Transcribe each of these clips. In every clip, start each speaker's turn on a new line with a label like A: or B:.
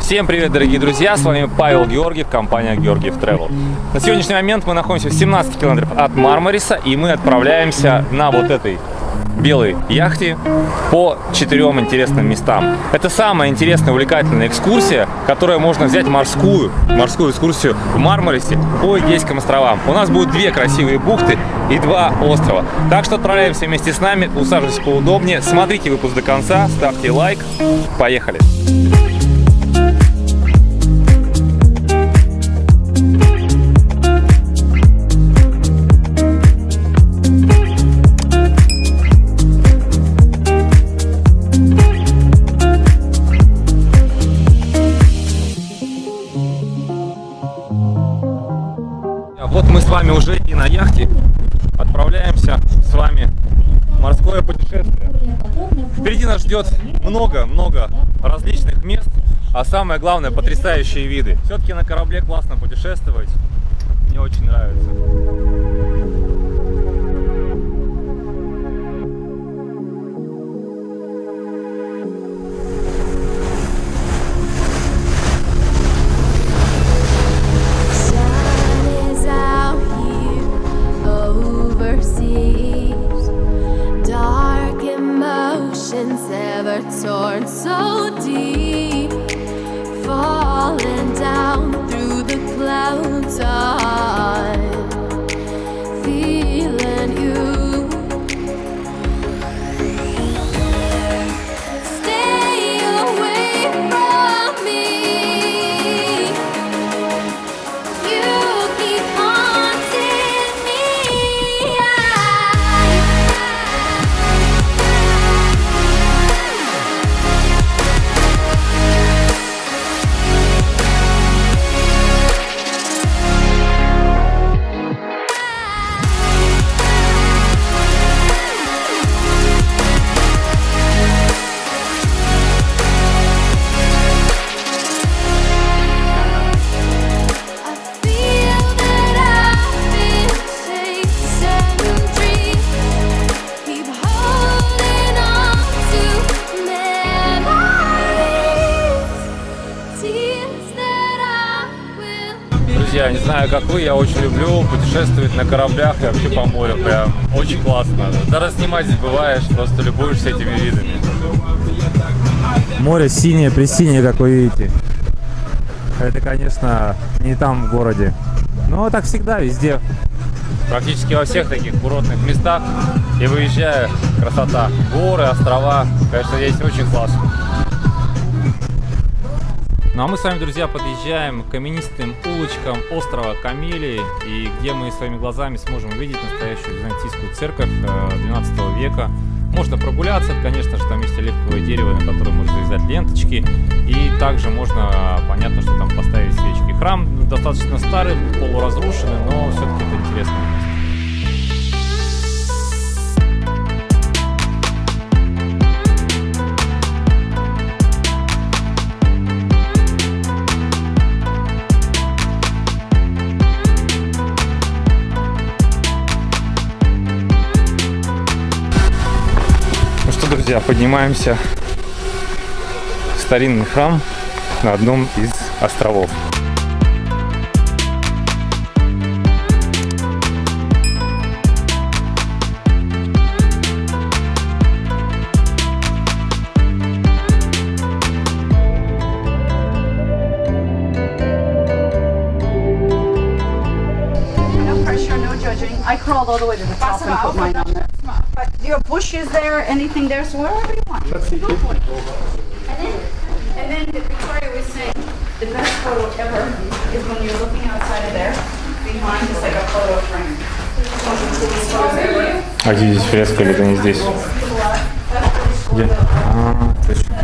A: Всем привет, дорогие друзья! С вами Павел Георгиев, компания Георгиев Travel. На сегодняшний момент мы находимся в 17 километров от Мармариса, и мы отправляемся на вот этой белой яхте по четырем интересным местам. Это самая интересная, увлекательная экскурсия, которая можно взять морскую, морскую экскурсию в Мармарисе по Эгейским островам. У нас будет две красивые бухты и два острова. Так что отправляемся вместе с нами, усаживайтесь поудобнее, смотрите выпуск до конца, ставьте лайк. Поехали! Вот ждет много-много различных мест, а самое главное потрясающие виды. Все-таки на корабле классно путешествовать, мне очень нравится. Знаю, как вы, я очень люблю путешествовать на кораблях и вообще по морю. Прям очень классно. Даже снимать забываешь, просто любуешься этими видами.
B: Море синее, пресинее, как вы видите. Это, конечно, не там в городе. Но так всегда, везде.
A: Практически во всех таких курортных местах и выезжая, красота. Горы, острова, конечно, здесь очень классно. Ну а мы с вами, друзья, подъезжаем к каменистым улочкам острова Камелии, и где мы своими глазами сможем увидеть настоящую византийскую церковь э, 12 века. Можно прогуляться, конечно же, там есть оливковое дерево, на котором можно завязать ленточки, и также можно, понятно, что там поставить свечки. Храм достаточно старый, полуразрушенный, но все-таки это интересное место. Друзья, поднимаемся в старинный храм на одном из островов.
C: Anything there, so wherever you want. Go for it. And then, and then Victoria was saying, the best photo ever is when you're looking outside of there, behind is like a photo frame.
A: А где здесь фреска или это не здесь? Где? А, точно.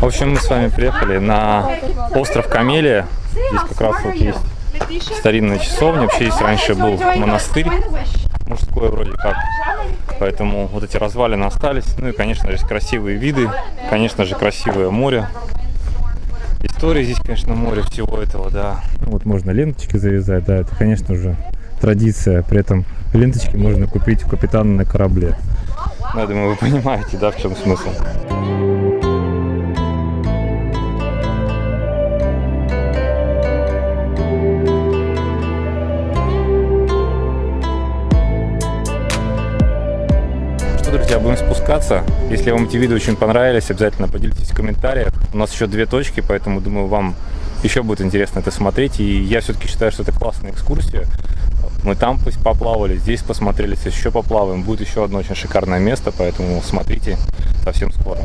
A: В общем, мы с вами приехали на остров Камелия. Здесь как раз вот есть старинная часовня. Вообще здесь раньше был монастырь мужской вроде как. Поэтому вот эти развалины остались. Ну и, конечно же, красивые виды. Конечно же, красивое море. История здесь, конечно, море всего этого, да.
B: Ну, Вот можно ленточки завязать, да, это, конечно же, традиция. При этом ленточки можно купить у капитана на корабле.
A: Ну, я думаю, вы понимаете, да, в чем смысл. Будем спускаться. Если вам эти видео очень понравились, обязательно поделитесь в комментариях. У нас еще две точки, поэтому, думаю, вам еще будет интересно это смотреть. И я все-таки считаю, что это классная экскурсия. Мы там пусть поплавали, здесь посмотрели, сейчас еще поплаваем. Будет еще одно очень шикарное место, поэтому смотрите совсем скоро.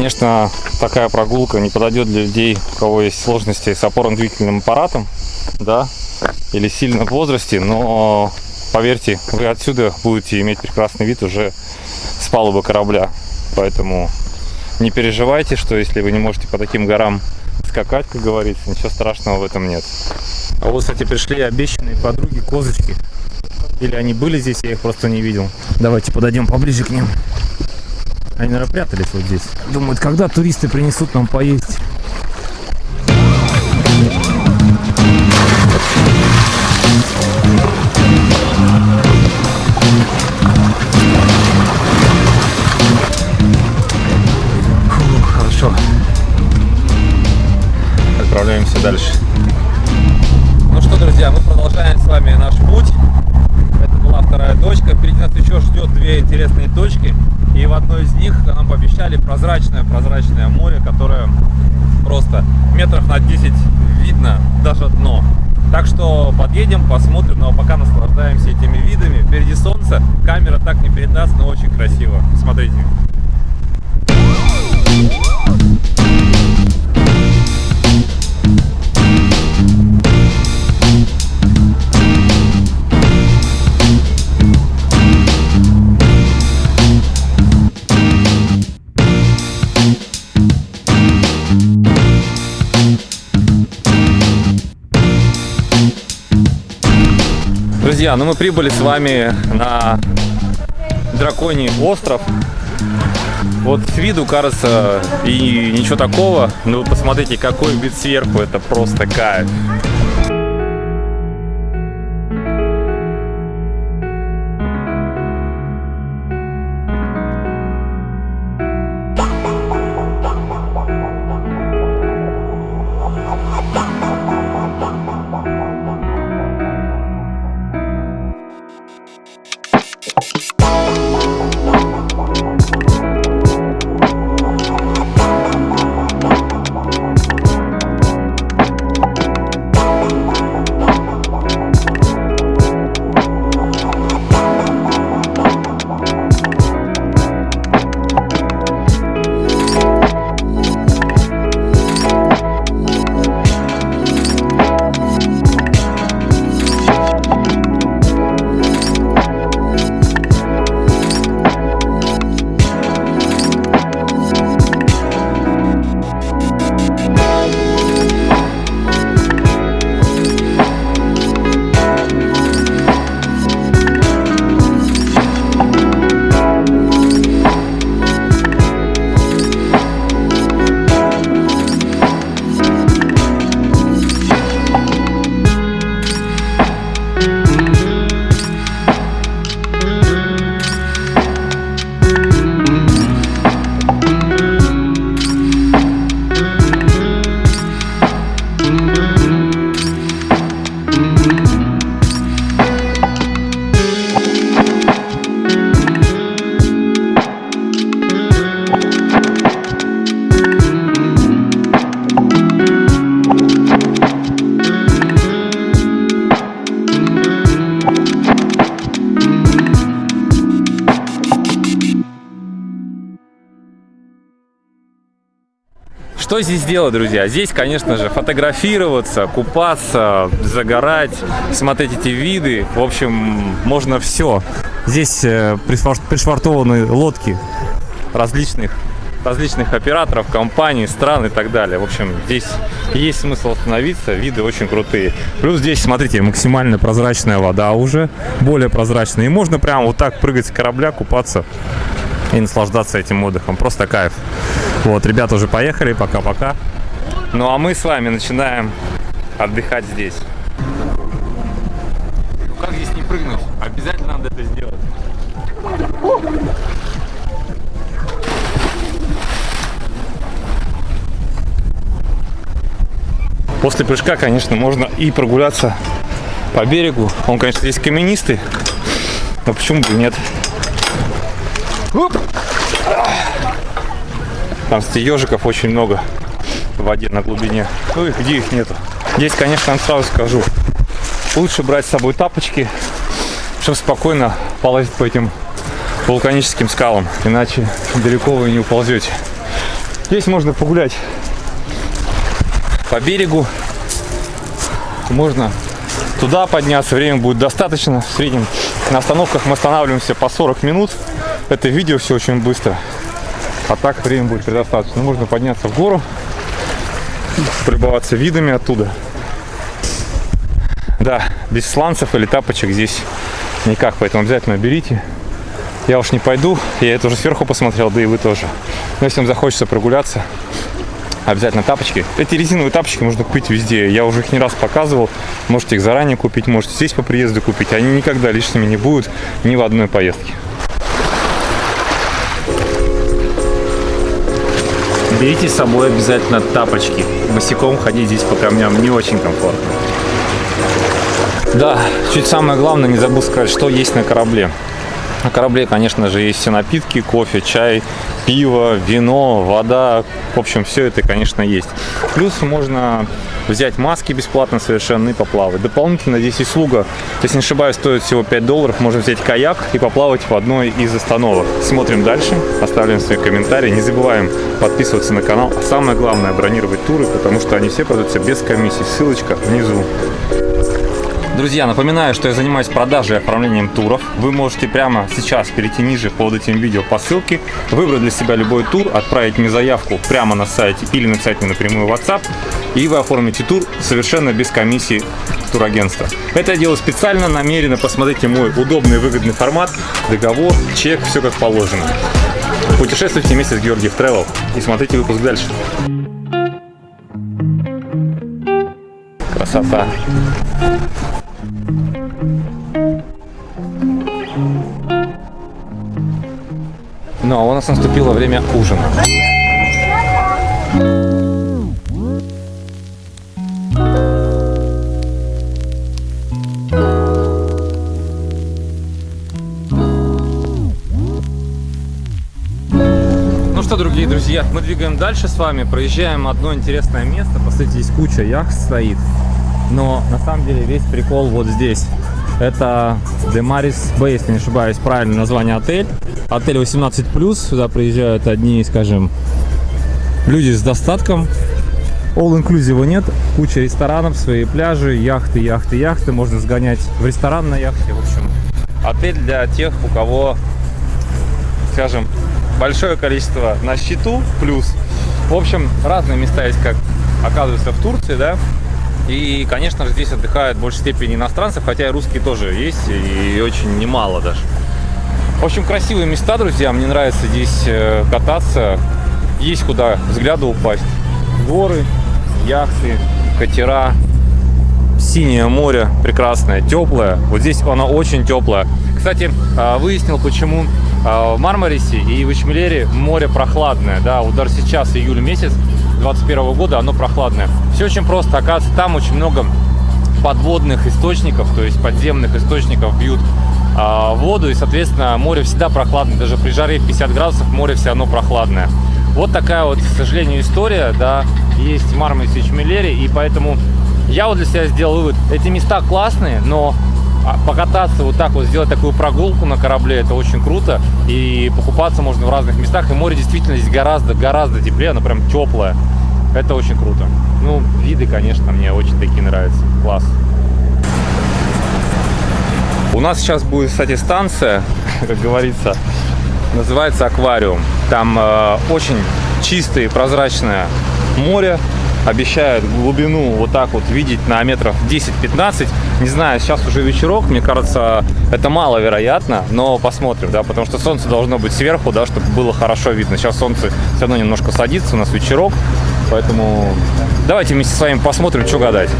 A: Конечно, такая прогулка не подойдет для людей, у кого есть сложности с опорно-двигательным аппаратом, да, или сильно в возрасте, но поверьте, вы отсюда будете иметь прекрасный вид уже с палубы корабля. Поэтому не переживайте, что если вы не можете по таким горам скакать, как говорится, ничего страшного в этом нет. А вот, кстати, пришли обещанные подруги козочки. Или они были здесь, я их просто не видел. Давайте подойдем поближе к ним. Они, наверное, прятались вот здесь. Думают, когда туристы принесут нам поесть. Одной из них нам пообещали прозрачное-прозрачное море, которое просто метров на 10 видно даже дно. Так что подъедем, посмотрим, но пока наслаждаемся этими видами. Впереди солнце, камера так не передаст, но очень красиво. Смотрите. Друзья, ну мы прибыли с вами на Драконий остров. Вот с виду кажется и ничего такого, но вы посмотрите, какой вид сверху, это просто кайф. Здесь делать, друзья? Здесь, конечно же, фотографироваться, купаться, загорать, смотреть эти виды. В общем, можно все. Здесь э, пришвар- пришвартованы лодки различных, различных операторов, компаний, стран и так далее. В общем, здесь есть смысл остановиться, виды очень крутые. Плюс здесь, смотрите, максимально прозрачная вода уже, более прозрачная. И можно прямо вот так прыгать с корабля, купаться и наслаждаться этим отдыхом. Просто кайф. Вот, ребята уже поехали, пока-пока. Ну а мы с вами начинаем отдыхать здесь. Ну как здесь не прыгнуть? Обязательно надо это сделать. После прыжка, конечно, можно и прогуляться по берегу. Он, конечно, здесь каменистый, но почему бы и нет? Оп! Там, кстати, ежиков очень много в воде на глубине. Ну и где их нету? Здесь, конечно, сразу скажу, лучше брать с собой тапочки, чтобы спокойно полазить по этим вулканическим скалам, иначе далеко вы не уползете. Здесь можно погулять по берегу, можно туда подняться, время будет достаточно. В среднем на остановках мы останавливаемся по 40 минут. Это видео все очень быстро. А так время будет предостаточно. Можно подняться в гору, полюбоваться видами оттуда. Да, без сланцев или тапочек здесь никак, поэтому обязательно берите. Я уж не пойду, я это уже сверху посмотрел, да и вы тоже. Но если вам захочется прогуляться, обязательно тапочки. Эти резиновые тапочки можно купить везде. Я уже их не раз показывал. Можете их заранее купить, можете здесь по приезду купить. Они никогда лишними не будут ни в одной поездке. Берите с собой обязательно тапочки. Босиком ходить здесь по камням не очень комфортно. Да, чуть самое главное, не забыл сказать, что есть на корабле. На корабле, конечно же, есть все напитки, кофе, чай, пиво, вино, вода. В общем, все это, конечно, есть. Плюс можно взять маски бесплатно совершенно и поплавать. Дополнительно здесь услуга, если не ошибаюсь, стоит всего 5 долларов. Можно взять каяк и поплавать в одной из остановок. Смотрим дальше, оставляем свои комментарии. Не забываем подписываться на канал. А самое главное, бронировать туры, потому что они все продаются без комиссии. Ссылочка внизу. Друзья, напоминаю, что я занимаюсь продажей и оформлением туров. Вы можете прямо сейчас перейти ниже под этим видео по ссылке, выбрать для себя любой тур, отправить мне заявку прямо на сайте или написать мне напрямую в WhatsApp, и вы оформите тур совершенно без комиссии турагентства. Это я делаю специально, намеренно. Посмотрите мой удобный выгодный формат, договор, чек, все как положено. Путешествуйте вместе с Георгиев Travel и смотрите выпуск дальше. Красота. Ну, а у нас наступило время ужина. Что, другие друзья, мы двигаем дальше с вами, проезжаем одно интересное место. Посмотрите, здесь куча яхт стоит. Но на самом деле весь прикол вот здесь. Это Demaris Bay, если не ошибаюсь, правильное название отель. Отель 18+, сюда приезжают одни, скажем, люди с достатком. All inclusive нет, куча ресторанов, свои пляжи, яхты, яхты, яхты. Можно сгонять в ресторан на яхте. В общем, отель для тех, у кого, скажем, большое количество на счету, плюс. В общем, разные места есть, как оказывается в Турции, да. И, конечно же, здесь отдыхают в большей степени иностранцев, хотя и русские тоже есть, и очень немало даже. В общем, красивые места, друзья. Мне нравится здесь э, кататься. Есть куда взгляду упасть. Горы, яхты, катера, синее море прекрасное, теплое. Вот здесь оно очень теплое. Кстати, а, выяснил, почему в Мармарисе и в Ичмелере море прохладное. Да, даже сейчас июль месяц 21 года оно прохладное. Все очень просто. Оказывается, там очень много подводных источников, то есть подземных источников бьют а, воду, и, соответственно, море всегда прохладное. Даже при жаре в 50 градусов море все равно прохладное. Вот такая вот, к сожалению, история, да, есть в Мармарисе и Чмелере, и поэтому я вот для себя сделал вывод. Эти места классные, но а, покататься вот так вот, сделать такую прогулку на корабле, это очень круто. И покупаться можно в разных местах. И море действительно здесь гораздо, гораздо теплее, оно прям теплое. Это очень круто. Ну, виды, конечно, мне очень такие нравятся. Класс. У нас сейчас будет, кстати, станция, как говорится, называется аквариум. Там э, очень чистое и прозрачное море. Обещают глубину вот так вот видеть на метров 10-15. Не знаю, сейчас уже вечерок, мне кажется, это маловероятно, но посмотрим, да, потому что солнце должно быть сверху, да, чтобы было хорошо видно. Сейчас солнце все равно немножко садится, у нас вечерок, поэтому давайте вместе с вами посмотрим, что гадать.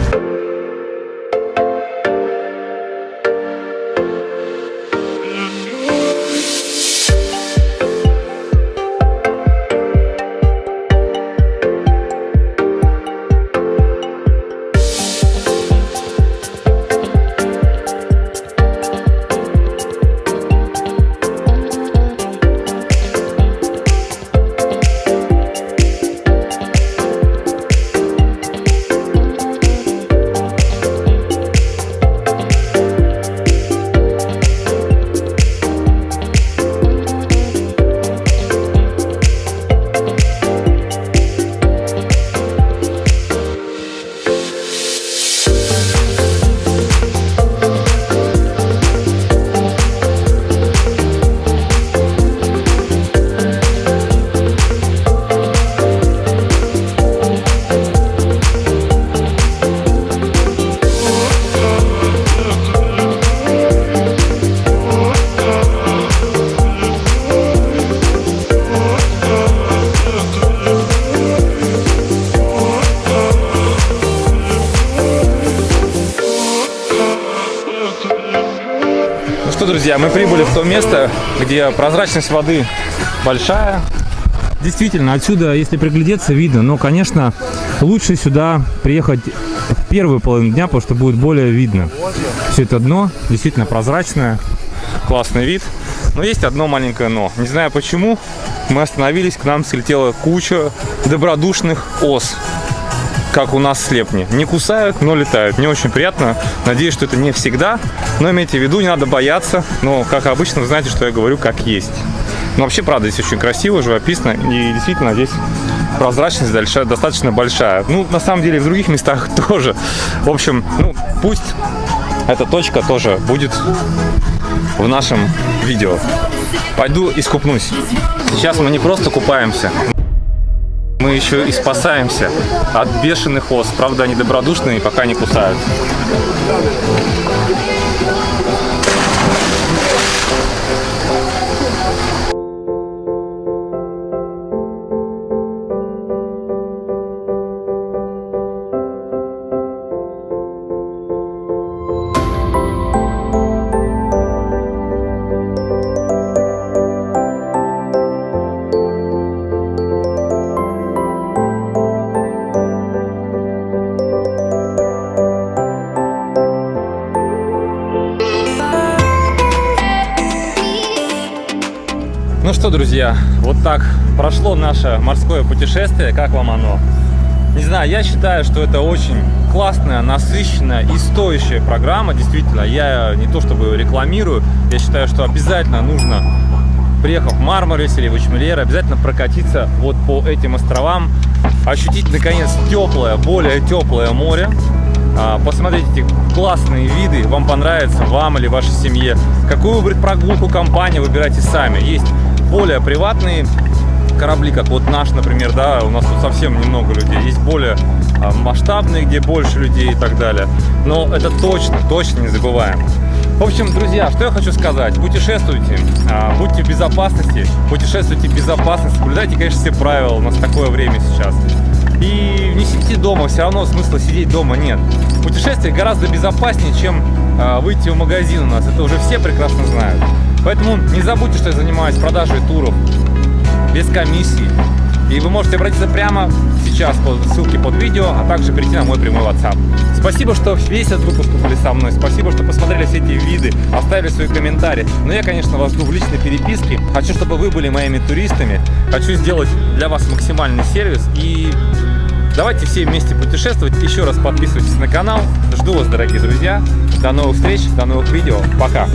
A: Друзья, мы прибыли в то место, где прозрачность воды большая. Действительно, отсюда, если приглядеться, видно. Но, конечно, лучше сюда приехать в первую половину дня, потому что будет более видно. Все это дно действительно прозрачное, классный вид. Но есть одно маленькое но. Не знаю почему, мы остановились, к нам слетела куча добродушных ос как у нас в слепне. Не кусают, но летают. Не очень приятно. Надеюсь, что это не всегда. Но имейте в виду, не надо бояться. Но, как обычно, знаете, что я говорю как есть. Но вообще, правда, здесь очень красиво, живописно. И действительно, здесь прозрачность дальше достаточно большая. Ну, на самом деле, в других местах тоже. В общем, ну, пусть эта точка тоже будет в нашем видео. Пойду искупнусь. Сейчас мы не просто купаемся, мы еще и спасаемся от бешеных ос. Правда, они добродушные и пока не кусают. Что, друзья, вот так прошло наше морское путешествие. Как вам оно? Не знаю, я считаю, что это очень классная, насыщенная и стоящая программа. Действительно, я не то чтобы рекламирую, я считаю, что обязательно нужно, приехав в Мармарис или в Ичмелер, обязательно прокатиться вот по этим островам, ощутить, наконец, теплое, более теплое море, а, посмотреть эти классные виды, вам понравится, вам или вашей семье. Какую выбрать прогулку, компанию, выбирайте сами. Есть более приватные корабли, как вот наш, например, да, у нас тут совсем немного людей. Есть более а, масштабные, где больше людей и так далее. Но это точно, точно не забываем. В общем, друзья, что я хочу сказать. Путешествуйте, а, будьте в безопасности, путешествуйте в безопасности, соблюдайте, конечно, все правила, у нас такое время сейчас. И не сидите дома, все равно смысла сидеть дома нет. Путешествие гораздо безопаснее, чем а, выйти в магазин у нас. Это уже все прекрасно знают. Поэтому не забудьте, что я занимаюсь продажей туров без комиссии. И вы можете обратиться прямо сейчас по ссылке под видео, а также перейти на мой прямой WhatsApp. Спасибо, что весь этот выпуск были со мной. Спасибо, что посмотрели все эти виды, оставили свои комментарии. Но я, конечно, вас жду в личной переписке. Хочу, чтобы вы были моими туристами. Хочу сделать для вас максимальный сервис. И давайте все вместе путешествовать. Еще раз подписывайтесь на канал. Жду вас, дорогие друзья. До новых встреч, до новых видео. Пока!